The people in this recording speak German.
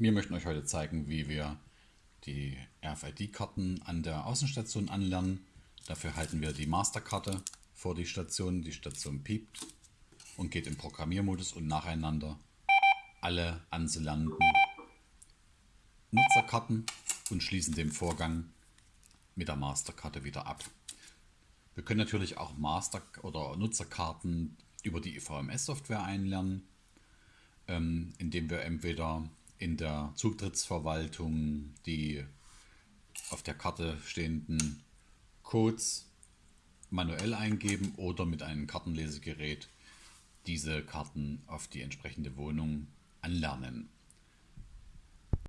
Wir möchten euch heute zeigen, wie wir die RFID-Karten an der Außenstation anlernen. Dafür halten wir die Masterkarte vor die Station. Die Station piept und geht im Programmiermodus und nacheinander alle anzulernenden Nutzerkarten und schließen den Vorgang mit der Masterkarte wieder ab. Wir können natürlich auch Master- oder Nutzerkarten über die IVMS-Software einlernen, ähm, indem wir entweder in der Zutrittsverwaltung die auf der Karte stehenden Codes manuell eingeben oder mit einem Kartenlesegerät diese Karten auf die entsprechende Wohnung anlernen.